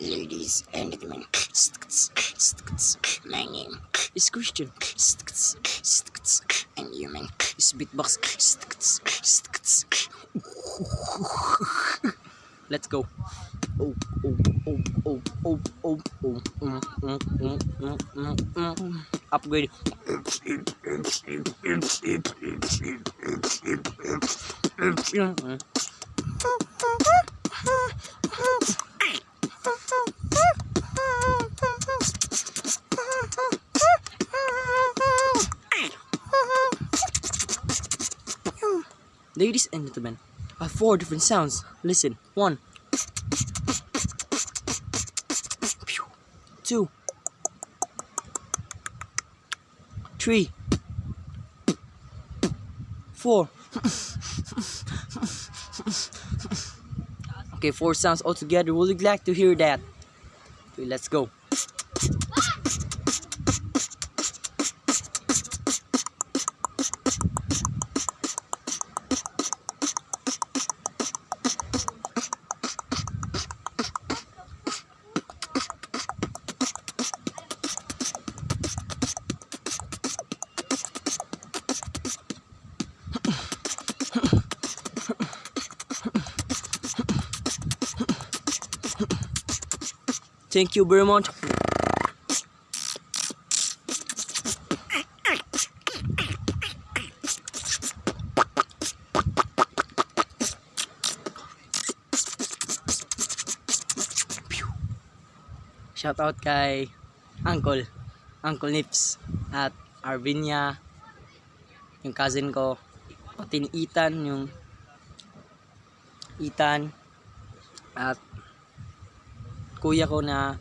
Ladies and gentlemen, my name is Christian, and human is beatbox. Let's go. Oh, Ladies and gentlemen, I have four different sounds. Listen. One. Two. Three. Four. okay, four sounds altogether. Would you like to hear that? Okay, let's go. Thank you very much. Shout out kay Uncle, Uncle Nips at Arvinia, yung cousin ko, pati ni Ethan, yung Ethan at kuya ko na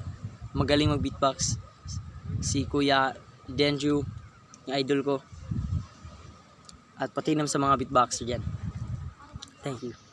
magaling mag beatbox si kuya Denju yung idol ko. At pati naman sa mga beatboxer dyan. Thank you